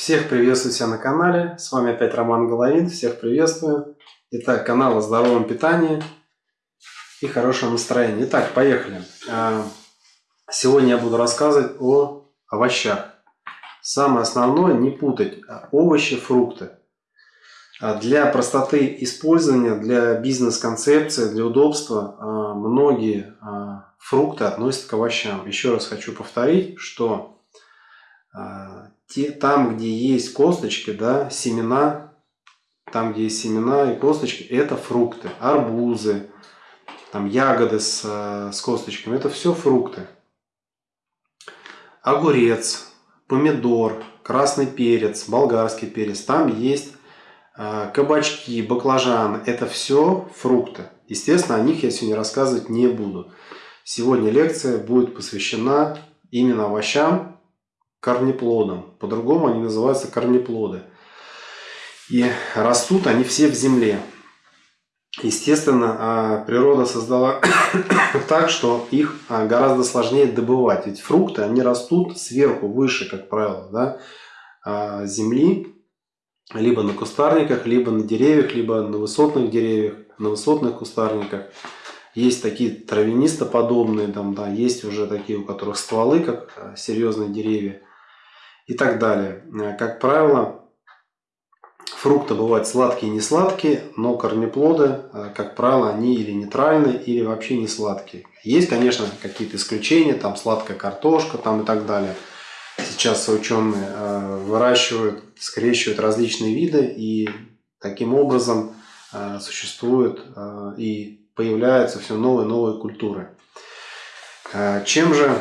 Всех приветствую себя на канале. С вами опять Роман Головин. Всех приветствую. Итак, канал о здоровом питании и хорошем настроении. Итак, поехали. А, сегодня я буду рассказывать о овощах. Самое основное не путать овощи, фрукты. А для простоты использования, для бизнес-концепции, для удобства а, многие фрукты относят к овощам. Еще раз хочу повторить, что те, там, где есть косточки, да, семена, там, где есть семена и косточки, это фрукты, арбузы, там ягоды с, э, с косточками, это все фрукты. Огурец, помидор, красный перец, болгарский перец, там есть э, кабачки, баклажаны, это все фрукты. Естественно, о них я сегодня рассказывать не буду. Сегодня лекция будет посвящена именно овощам, корнеплодом. По-другому они называются корнеплоды. И растут они все в земле. Естественно, а, природа создала так, что их а, гораздо сложнее добывать. Ведь фрукты, они растут сверху, выше, как правило, да, а, земли, либо на кустарниках, либо на деревьях, либо на высотных деревьях, на высотных кустарниках. Есть такие травянистоподобные, там, да, есть уже такие, у которых стволы, как серьезные деревья и так далее. Э, как правило, фрукты бывают сладкие и не сладкие, но корнеплоды, э, как правило, они или нейтральные, или вообще не сладкие. Есть, конечно, какие-то исключения, там сладкая картошка там и так далее. Сейчас ученые э, выращивают, скрещивают различные виды и таким образом существуют и появляются все новые и новые культуры. Чем же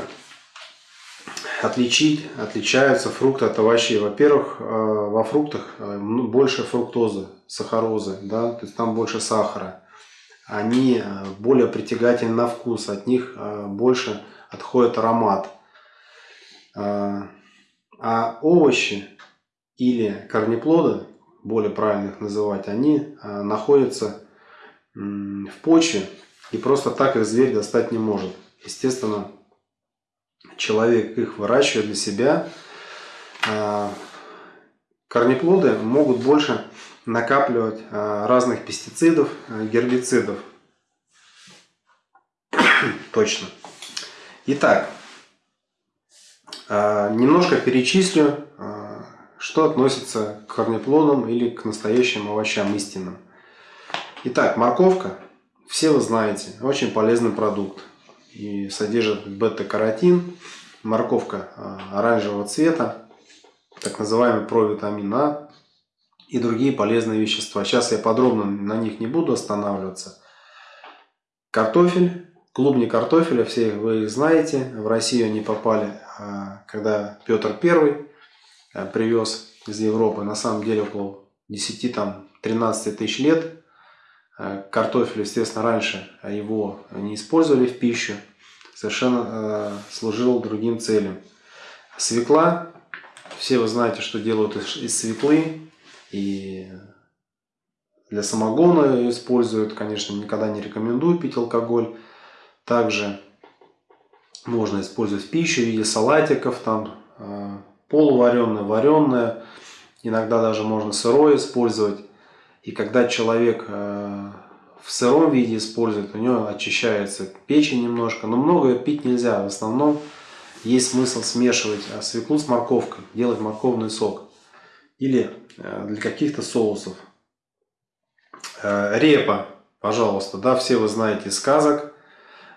отличить, отличаются фрукты от овощей. Во-первых, э, во фруктах э, ну, больше фруктозы, сахарозы, да, то есть там больше сахара. Они э, более притягательны на вкус, от них больше отходит аромат. А овощи или корнеплоды, более правильно их называть, они находятся в почве и просто так их зверь достать не может. Естественно, человек их выращивает для себя, а, корнеплоды могут больше накапливать а, разных пестицидов, а, гербицидов. Точно. Итак, немножко перечислю, что относится к корнеплодам или к настоящим овощам истинным. Итак, морковка, все вы знаете, очень полезный продукт и содержит бета-каротин, морковка а, оранжевого цвета, так называемый провитамин А и другие полезные вещества. Сейчас я подробно на них не буду останавливаться. Картофель, клубни картофеля, все их знаете. В Россию они попали, а, когда Петр I а, привез из Европы, на самом деле около 10-13 тысяч лет картофель, естественно, раньше его не использовали в пищу, совершенно э, служил другим целям. Свекла, все вы знаете, что делают из свеклы, и для самогона ее используют, конечно, никогда не рекомендую пить алкоголь. Также можно использовать в пищу в виде салатиков, там э, полувареное, вареное, иногда даже можно сырое использовать. И когда человек э, в сыром виде использует, у него очищается печень немножко, но много пить нельзя. В основном есть смысл смешивать э, свеклу с морковкой, делать морковный сок. Или э, для каких-то соусов. Репа, пожалуйста, да, все вы знаете сказок.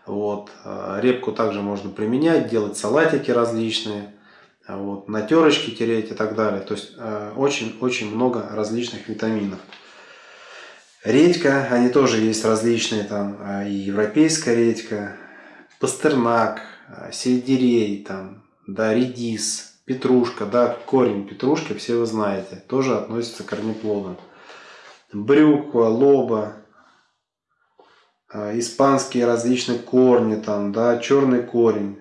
Вот. Репку также можно применять, делать салатики различные, вот, на терочки тереть и так далее. То есть очень-очень много различных витаминов. Редька, они тоже есть различные, там а, и европейская редька, пастернак, а, сельдерей, там, да, редис, петрушка, да, корень петрушки, все вы знаете, тоже относится к корнеплодам. Брюква, лоба, а, испанские различные корни, там, да, черный корень,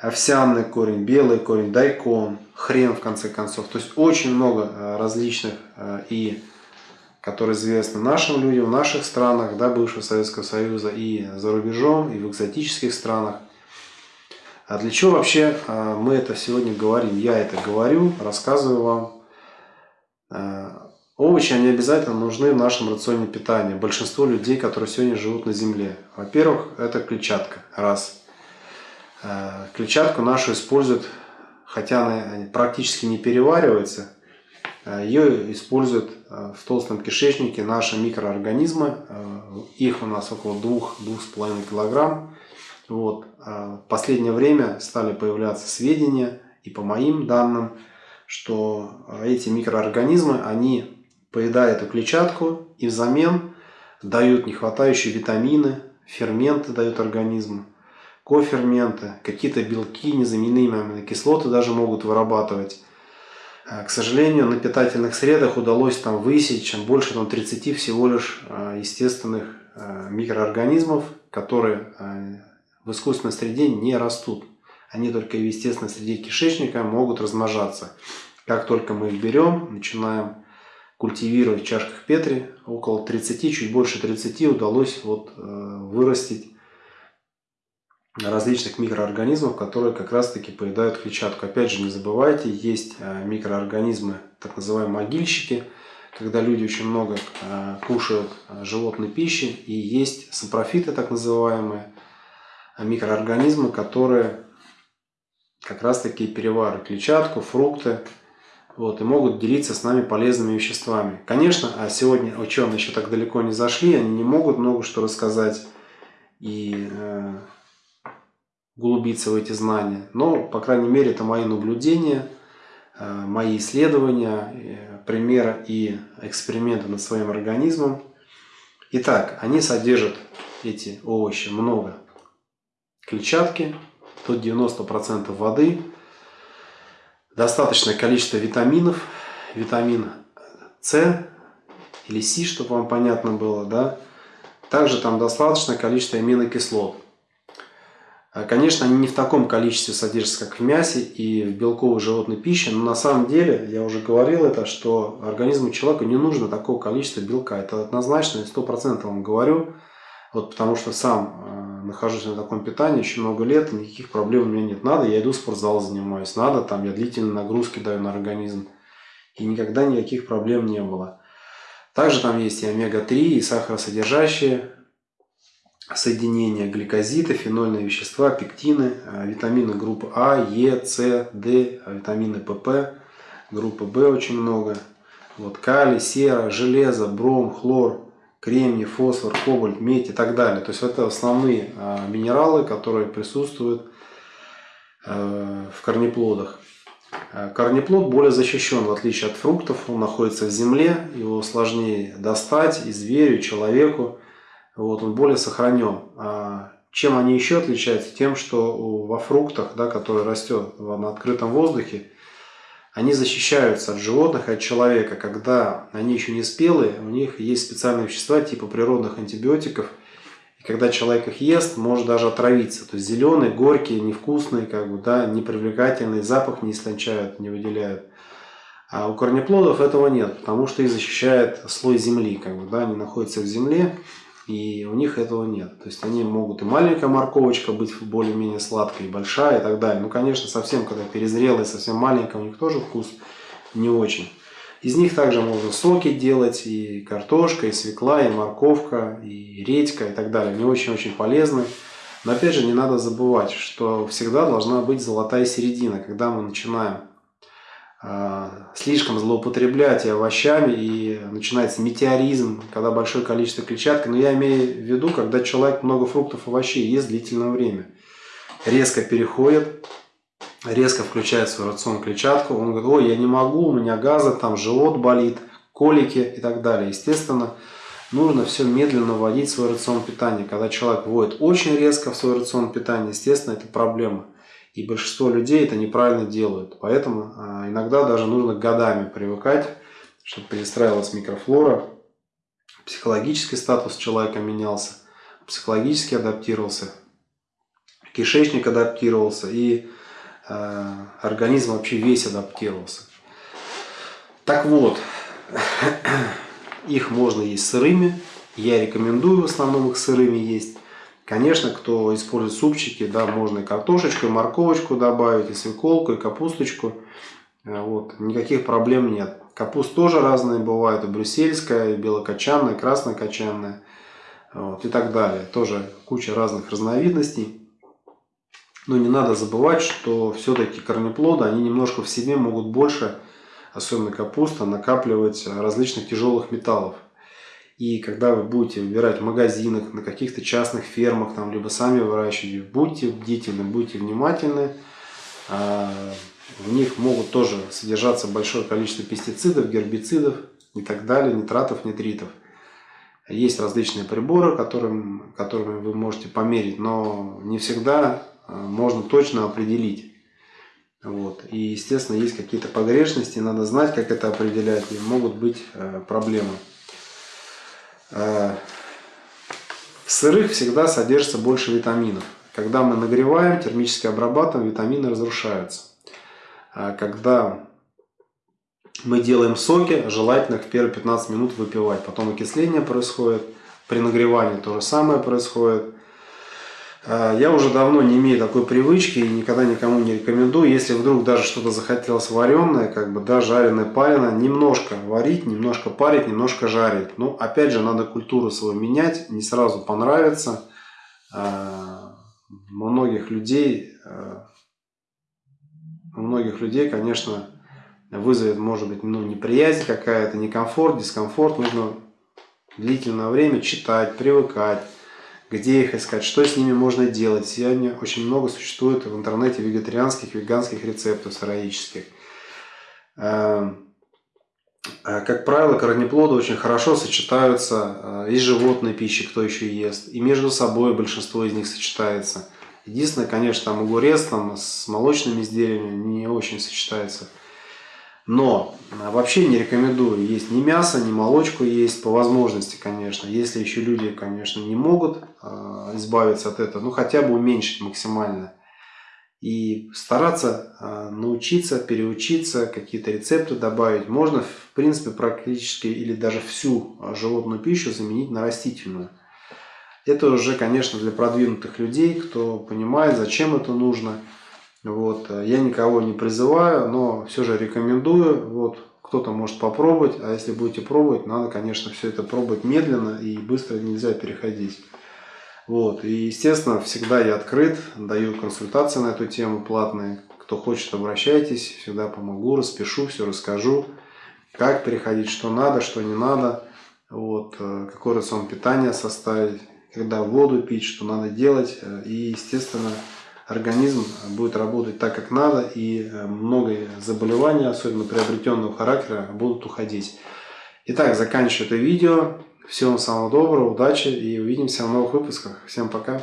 овсяный корень, белый корень, дайкон, хрен в конце концов. То есть очень много различных и которые известны нашим людям в наших странах, да, бывшего Советского Союза, и за рубежом, и в экзотических странах. А для чего вообще а, мы это сегодня говорим? Я это говорю, рассказываю вам. А, овощи, они обязательно нужны в нашем рационе питания. Большинство людей, которые сегодня живут на земле. Во-первых, это клетчатка. Раз. А, клетчатку нашу используют, хотя она практически не переваривается, ее используют в толстом кишечнике наши микроорганизмы. Их у нас около 2-2,5 килограмм. Вот. А в последнее время стали появляться сведения, и по моим данным, что эти микроорганизмы, они поедают эту клетчатку и взамен дают нехватающие витамины, ферменты дают организму, коферменты, какие-то белки, незаменимые аминокислоты даже могут вырабатывать. А, к сожалению, на питательных средах удалось там высечь больше там, 30 всего лишь а, естественных микроорганизмов, которые в искусственной среде не растут. Они только в естественной среде кишечника могут размножаться. Как только мы их берем, начинаем культивировать в чашках Петри, около 30, чуть больше 30 удалось вот, э, вырастить различных микроорганизмов, которые как раз таки поедают клетчатку. Опять же, не забывайте, есть э, микроорганизмы, так называемые могильщики, когда люди очень много э, кушают животной пищи, и есть сапрофиты, так называемые, микроорганизмы, которые как раз таки переваривают клетчатку, фрукты, вот, и могут делиться с нами полезными веществами. Конечно, а сегодня ученые еще так далеко не зашли, они не могут много что рассказать и э, углубиться в эти знания. Но, по крайней мере, это мои наблюдения, э, мои исследования, э, примеры и эксперименты над своим организмом. Итак, они содержат эти овощи много клетчатки, тут 90% воды, достаточное количество витаминов, витамин С или С, чтобы вам понятно было, да. Также там достаточное количество аминокислот. А, конечно, они не в таком количестве содержатся, как в мясе и в белковой животной пище, но на самом деле, я уже говорил это, что организму человека не нужно такого количества белка. Это однозначно, 100% вам говорю, вот потому что сам а, нахожусь на таком питании еще много лет, никаких проблем у меня нет. Надо, я иду в спортзал занимаюсь, надо, там я длительные нагрузки даю на организм. И никогда никаких проблем не было. Также там есть и омега-3, и сахаросодержащие соединения, гликозиды, фенольные вещества, пектины, а, витамины группы А, Е, С, Д, а, витамины ПП, группы В очень много. Вот калий, сера, железо, бром, хлор, кремний, фосфор, кобальт, медь и так далее. То есть это основные а, минералы, которые присутствуют э, в корнеплодах. Э, корнеплод более защищен, в отличие от фруктов. Он находится в земле, его сложнее достать и зверю, и человеку. Вот, он более сохранен. А чем они еще отличаются? Тем, что во фруктах, да, которые растет на открытом воздухе, они защищаются от животных и от человека. Когда они еще не спелые, у них есть специальные вещества типа природных антибиотиков. И когда человек их ест, может даже отравиться. То есть зеленые, горькие, невкусные, как бы, да, непривлекательный, запах не истончают, не выделяют. А у корнеплодов этого нет, потому что их защищает слой земли. Как бы, да, они находятся в земле, и у них этого нет. То есть они могут и маленькая морковочка быть более-менее сладкой, и большая и так далее. Ну, конечно, совсем, когда перезрелая, совсем маленькая, у них тоже вкус не очень. Из них также можно соки делать, и картошка, и свекла, и морковка, и редька, и так далее. Они очень-очень полезны. Но опять же, не надо забывать, что всегда должна быть золотая середина, когда мы начинаем слишком злоупотреблять и овощами, и начинается метеоризм, когда большое количество клетчатки. Но я имею в виду, когда человек много фруктов и овощей ест длительное время. Резко переходит, резко включает в свой рацион клетчатку. Он говорит, ой, я не могу, у меня газы, там живот болит, колики и так далее. Естественно, нужно все медленно вводить в свой рацион питания. Когда человек вводит очень резко в свой рацион питания, естественно, это проблема. И большинство людей это неправильно делают. Поэтому а, иногда даже нужно годами привыкать, чтобы перестраивалась микрофлора, психологический статус человека менялся, психологически адаптировался, кишечник адаптировался и э, организм вообще весь адаптировался. Так вот, их можно есть сырыми. Я рекомендую в основном их сырыми есть. Конечно, кто использует супчики, да, можно и картошечку, и морковочку добавить, и свеколку, и капусточку. Э, вот, никаких проблем нет. Капуст тоже разные бывают, и брюссельская, и белокочанная, и краснокочанная, вот, и так далее. Тоже куча разных разновидностей. Но не надо забывать, что все-таки корнеплоды, они немножко в себе могут больше, особенно капуста, накапливать различных тяжелых металлов. И когда вы будете выбирать в магазинах, на каких-то частных фермах, там, либо сами выращиваете, будьте бдительны, будьте внимательны. А, в них могут тоже содержаться большое количество пестицидов, гербицидов и так далее, нитратов, нитритов. Есть различные приборы, которым, которыми вы можете померить, но не всегда Э, можно точно определить. Вот. И, естественно, есть какие-то погрешности, надо знать, как это определять, и могут быть э, проблемы. Э, в сырых всегда содержится больше витаминов. Когда мы нагреваем, термически обрабатываем, витамины разрушаются. А когда мы делаем соки, желательно их первые 15 минут выпивать. Потом окисление происходит, при нагревании то же самое происходит. А, я уже давно не имею такой привычки и никогда никому не рекомендую. Если вдруг даже что-то захотелось вареное, как бы, да, жареное, пареное, немножко варить, немножко парить, немножко жарить. Но, опять же, надо культуру свою менять, не сразу понравится. А, многих людей, а, у многих людей, конечно, вызовет, может быть, ну, неприязнь какая-то, некомфорт, дискомфорт. Нужно длительное время читать, привыкать где их искать, что с ними можно делать. Сегодня очень много существует в интернете вегетарианских, веганских рецептов сыроических. Эм, э, как правило, корнеплоды очень хорошо сочетаются э, и с животной пищей, кто еще ест, и между собой большинство из них сочетается. Единственное, конечно, там огурец там, с молочными изделиями не очень сочетается. Но а, вообще не рекомендую есть ни мясо, ни молочку есть, по возможности, конечно. Если еще люди, конечно, не могут э, избавиться от этого, ну хотя бы уменьшить максимально. И стараться э, научиться, переучиться, какие-то рецепты добавить. Можно, в принципе, практически или даже всю животную пищу заменить на растительную. Это уже, конечно, для продвинутых людей, кто понимает, зачем это нужно. Вот. Э, я никого не призываю, но все же рекомендую. Вот. Кто-то может попробовать, а если будете пробовать, надо, конечно, все это пробовать медленно и быстро нельзя переходить. Вот. И, естественно, всегда я открыт, даю консультации на эту тему платные. Кто хочет, обращайтесь, всегда помогу, распишу, все расскажу, как переходить, что надо, что не надо, вот, э, какой рацион питания составить, когда воду пить, что надо делать. Э, и, естественно, организм будет работать так, как надо, и э, многие заболевания, особенно приобретенного характера, будут уходить. Итак, заканчиваю это видео. Всего вам самого доброго, удачи и увидимся в новых выпусках. Всем пока!